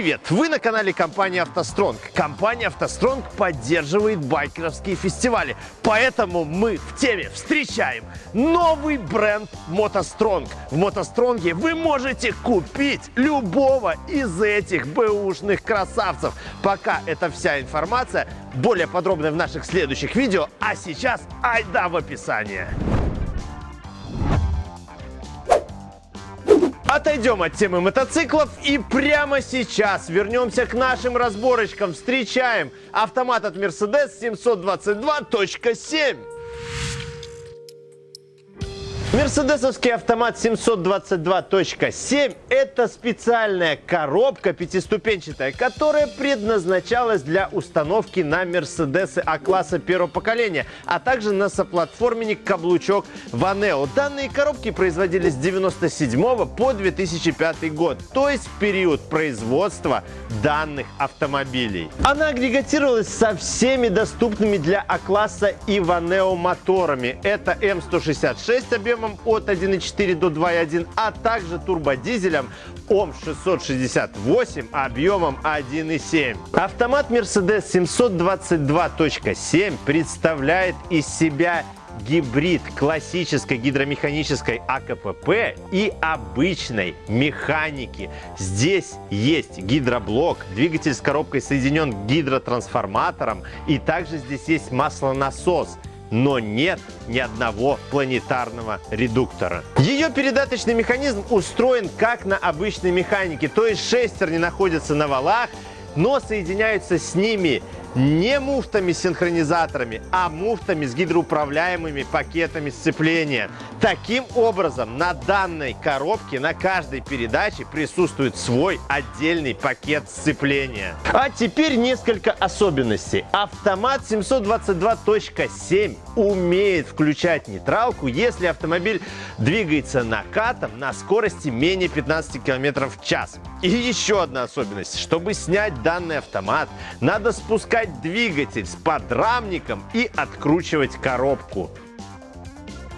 привет! Вы на канале компании «АвтоСтронг». Компания «АвтоСтронг» поддерживает байкерские фестивали, поэтому мы в теме встречаем новый бренд «МотоСтронг». В «МотоСтронге» вы можете купить любого из этих бэушных красавцев. Пока это вся информация, более подробно в наших следующих видео, а сейчас айда в описание. Отойдем от темы мотоциклов и прямо сейчас вернемся к нашим разборочкам. Встречаем автомат от Mercedes 722.7. Мерседесовский автомат 722.7 – это специальная коробка пятиступенчатая, которая предназначалась для установки на Мерседесы А-класса первого поколения, а также на соплатформенник каблучок Ванео. Данные коробки производились с 1997 по 2005 год, то есть период производства данных автомобилей. Она агрегатировалась со всеми доступными для А-класса и Ванео моторами. Это М166 объем объемом от 1,4 до 2,1, а также турбодизелем ОМ668 объемом 1,7. Автомат Mercedes 722.7 представляет из себя гибрид классической гидромеханической АКПП и обычной механики. Здесь есть гидроблок, двигатель с коробкой соединен гидротрансформатором и также здесь есть маслонасос – но нет ни одного планетарного редуктора. Ее передаточный механизм устроен как на обычной механике, то есть шестерни находятся на валах, но соединяются с ними не муфтами-синхронизаторами, а муфтами с гидроуправляемыми пакетами сцепления. Таким образом, на данной коробке на каждой передаче присутствует свой отдельный пакет сцепления. А теперь несколько особенностей. Автомат 722.7 умеет включать нейтралку, если автомобиль двигается накатом на скорости менее 15 км в час. И еще одна особенность. Чтобы снять данный автомат, надо спускать двигатель с подрамником и откручивать коробку.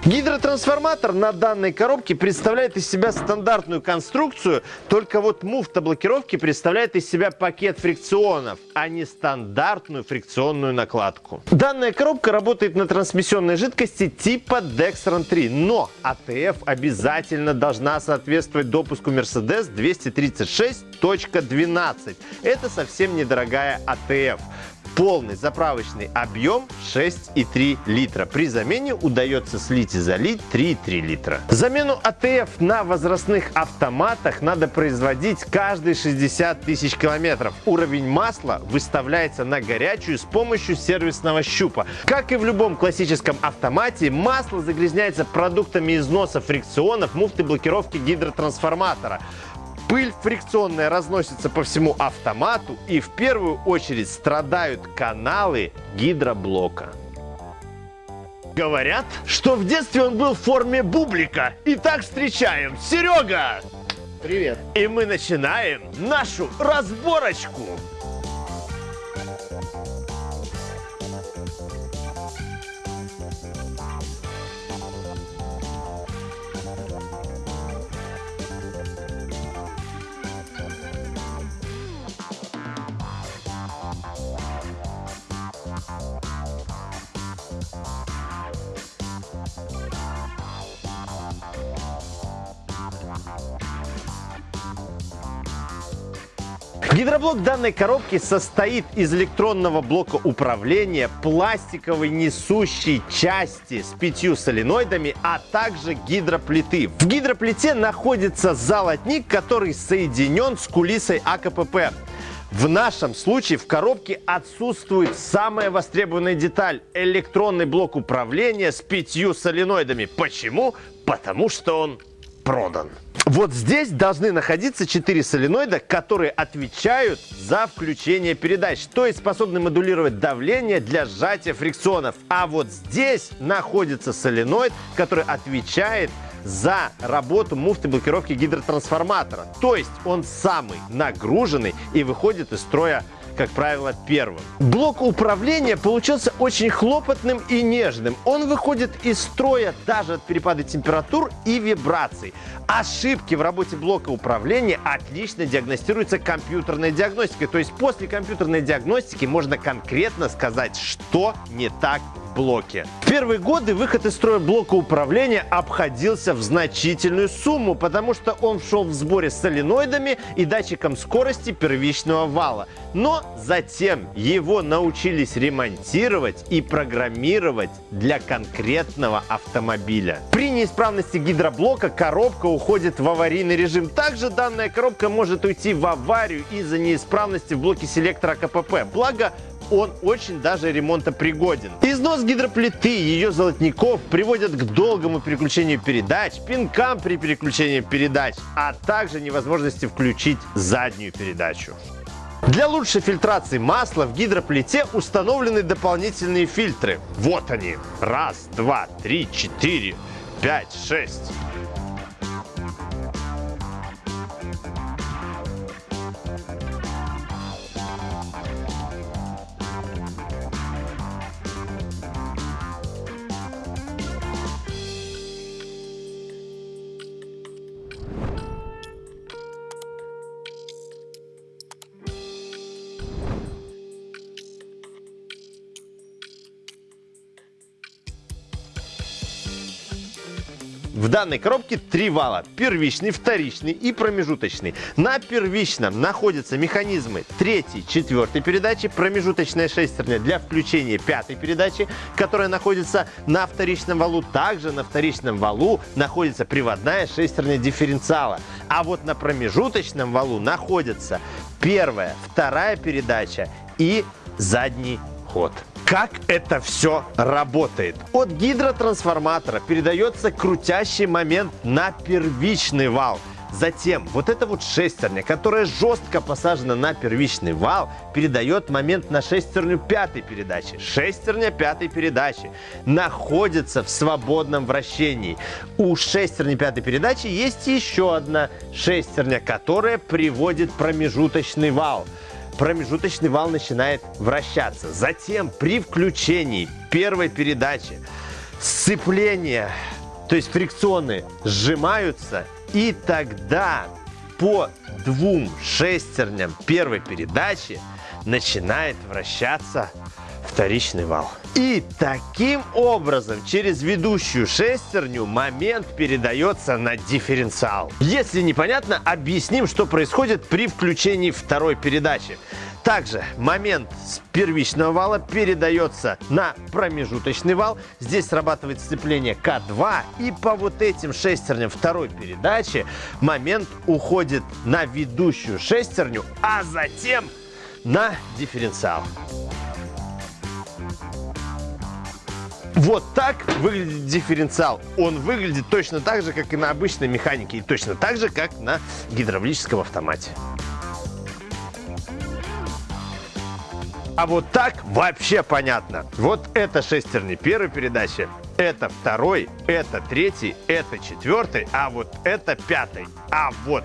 Гидротрансформатор на данной коробке представляет из себя стандартную конструкцию, только вот муфта блокировки представляет из себя пакет фрикционов, а не стандартную фрикционную накладку. Данная коробка работает на трансмиссионной жидкости типа Dexron 3, но АТФ обязательно должна соответствовать допуску Mercedes 236.12. Это совсем недорогая АТФ. Полный заправочный объем 6,3 литра. При замене удается слить и залить 3,3 литра. Замену АТФ на возрастных автоматах надо производить каждые 60 тысяч километров. Уровень масла выставляется на горячую с помощью сервисного щупа. Как и в любом классическом автомате, масло загрязняется продуктами износа фрикционов, муфты блокировки гидротрансформатора. Пыль фрикционная разносится по всему автомату и в первую очередь страдают каналы гидроблока. Говорят, что в детстве он был в форме бублика. Итак, встречаем Серега! Привет! И мы начинаем нашу разборочку. Гидроблок данной коробки состоит из электронного блока управления, пластиковой несущей части с пятью соленоидами, а также гидроплиты. В гидроплите находится золотник, который соединен с кулисой АКПП. В нашем случае в коробке отсутствует самая востребованная деталь – электронный блок управления с пятью соленоидами. Почему? Потому что он продан. Вот здесь должны находиться 4 соленоида, которые отвечают за включение передач, то есть способны модулировать давление для сжатия фрикционов. А вот здесь находится соленоид, который отвечает за работу муфты блокировки гидротрансформатора. То есть он самый нагруженный и выходит из строя как правило, первым. Блок управления получился очень хлопотным и нежным. Он выходит из строя даже от перепада температур и вибраций. Ошибки в работе блока управления отлично диагностируются компьютерной диагностикой. То есть после компьютерной диагностики можно конкретно сказать, что не так блоке. В первые годы выход из строя блока управления обходился в значительную сумму, потому что он шел в сборе с соленоидами и датчиком скорости первичного вала. Но затем его научились ремонтировать и программировать для конкретного автомобиля. При неисправности гидроблока коробка уходит в аварийный режим. Также данная коробка может уйти в аварию из-за неисправности в блоке селектора КПП. Благо, он очень даже ремонтопригоден. Износ гидроплиты и ее золотников приводят к долгому переключению передач, пинкам при переключении передач, а также невозможности включить заднюю передачу. Для лучшей фильтрации масла в гидроплите установлены дополнительные фильтры. Вот они. Раз, два, три, четыре, пять, шесть. В данной коробке три вала. Первичный, вторичный и промежуточный. На первичном находятся механизмы третьей, четвертой передачи, промежуточная шестерня для включения пятой передачи, которая находится на вторичном валу. Также на вторичном валу находится приводная шестерня дифференциала. А вот на промежуточном валу находится первая, вторая передача и задний ход. Как это все работает? От гидротрансформатора передается крутящий момент на первичный вал. Затем вот эта вот шестерня, которая жестко посажена на первичный вал, передает момент на шестерню пятой передачи. Шестерня пятой передачи находится в свободном вращении. У шестерни пятой передачи есть еще одна шестерня, которая приводит промежуточный вал промежуточный вал начинает вращаться. Затем при включении первой передачи сцепление, то есть фрикционы, сжимаются, и тогда по двум шестерням первой передачи начинает вращаться вторичный вал. И таким образом через ведущую шестерню момент передается на дифференциал. Если непонятно, объясним, что происходит при включении второй передачи. Также момент с первичного вала передается на промежуточный вал. Здесь срабатывает сцепление К2. И по вот этим шестерням второй передачи момент уходит на ведущую шестерню, а затем на дифференциал. Вот так выглядит дифференциал. Он выглядит точно так же, как и на обычной механике, и точно так же, как на гидравлическом автомате. А вот так вообще понятно. Вот это шестерни первой передачи, это второй, это третий, это четвертый, а вот это пятый. А вот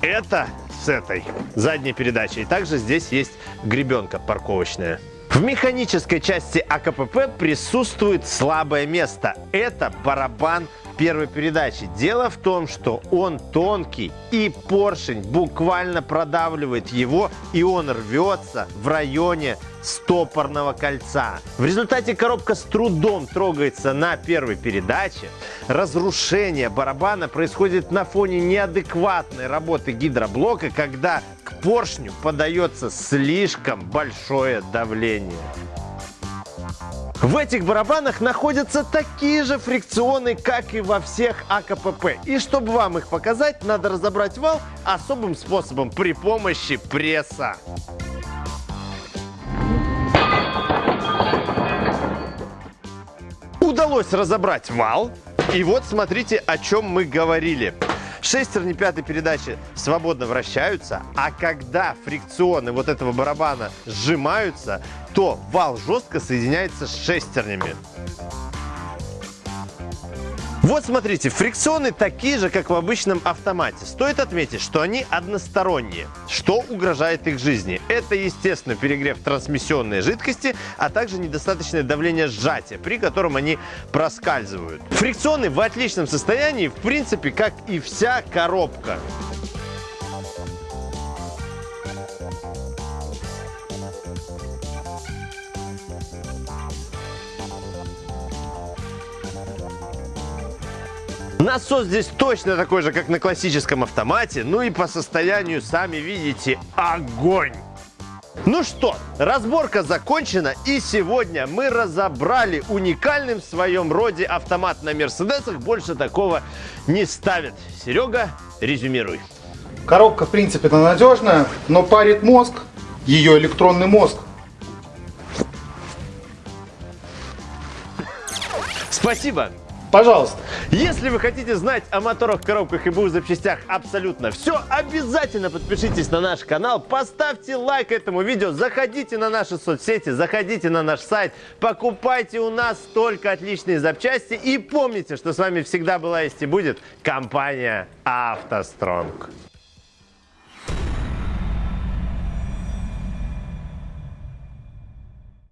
это с этой задней передачей. И также здесь есть гребенка парковочная. В механической части АКПП присутствует слабое место. Это барабан первой передачи. Дело в том, что он тонкий и поршень буквально продавливает его и он рвется в районе стопорного кольца. В результате коробка с трудом трогается на первой передаче. Разрушение барабана происходит на фоне неадекватной работы гидроблока, когда к поршню подается слишком большое давление. В этих барабанах находятся такие же фрикционы, как и во всех АКПП. И чтобы вам их показать, надо разобрать вал особым способом при помощи пресса. Удалось разобрать вал. И вот смотрите, о чем мы говорили. Шестерни пятой передачи свободно вращаются, а когда фрикционы вот этого барабана сжимаются, то вал жестко соединяется с шестернями. Вот смотрите, фрикционы такие же, как в обычном автомате. Стоит отметить, что они односторонние. Что угрожает их жизни? Это, естественно, перегрев трансмиссионной жидкости, а также недостаточное давление сжатия, при котором они проскальзывают. Фрикционы в отличном состоянии, в принципе, как и вся коробка. Насос здесь точно такой же, как на классическом автомате. Ну и по состоянию, сами видите, огонь! Ну что, разборка закончена и сегодня мы разобрали уникальным в своем роде автомат на Мерседесах. Больше такого не ставят. Серега, резюмируй. Коробка в принципе надежная, но парит мозг, ее электронный мозг. Спасибо. Пожалуйста. Если вы хотите знать о моторах, коробках и БУ запчастях абсолютно все, обязательно подпишитесь на наш канал, поставьте лайк этому видео, заходите на наши соцсети, заходите на наш сайт, покупайте у нас только отличные запчасти и помните, что с вами всегда была есть и будет компания «АвтоСтронг».